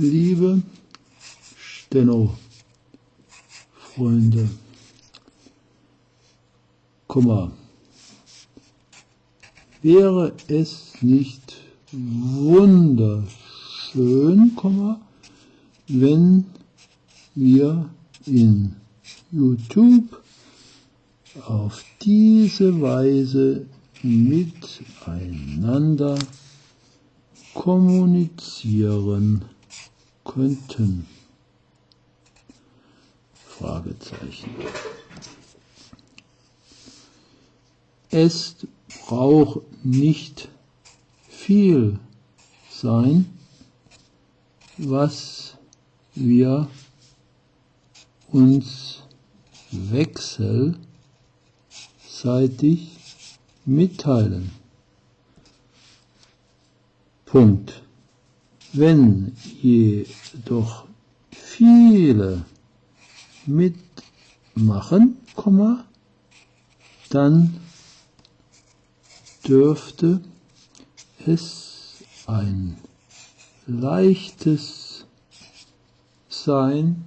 liebe Steno-Freunde, Komma, wäre es nicht wunderschön, Komma, wenn wir in YouTube auf diese Weise miteinander kommunizieren könnten. Fragezeichen. Es braucht nicht viel sein, was wir uns wechselseitig mitteilen. Punkt. Wenn jedoch viele mitmachen, dann dürfte es ein leichtes sein,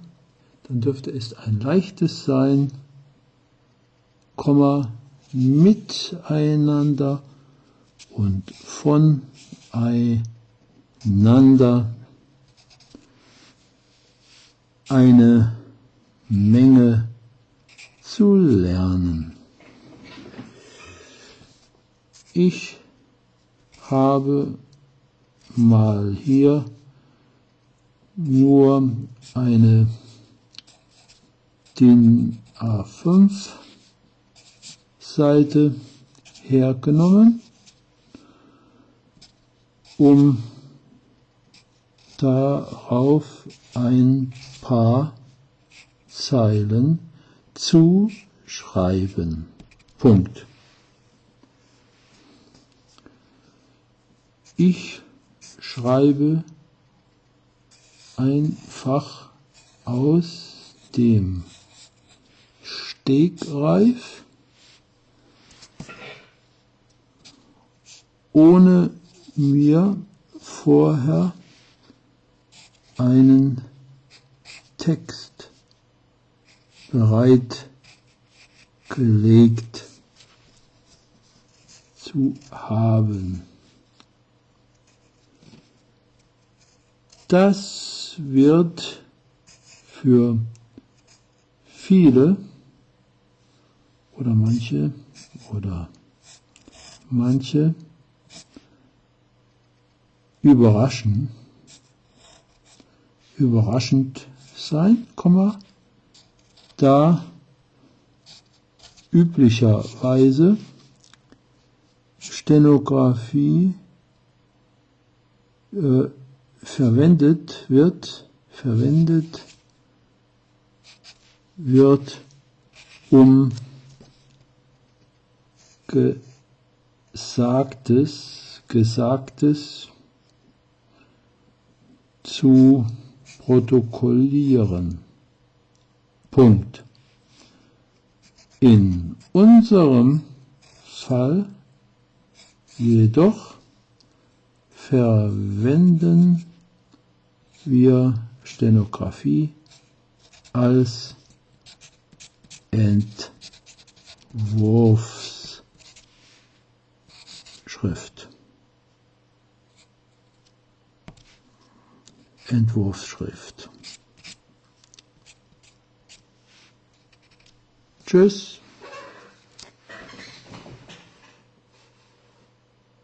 dann dürfte es ein leichtes sein, miteinander und voneinander eine Menge zu lernen. Ich habe mal hier nur eine DIN A5 Seite hergenommen, um darauf ein paar Zeilen zu schreiben. Punkt. Ich schreibe einfach aus dem Stegreif, ohne mir vorher einen Text bereitgelegt zu haben. Das wird für viele oder manche oder manche überraschen, überraschend sein, da üblicherweise Stenografie äh, verwendet wird, verwendet wird, um Gesagtes, Gesagtes zu protokollieren. Punkt. In unserem Fall jedoch verwenden wir Stenografie als Entwurfsschrift. Entwurfsschrift. Tschüss.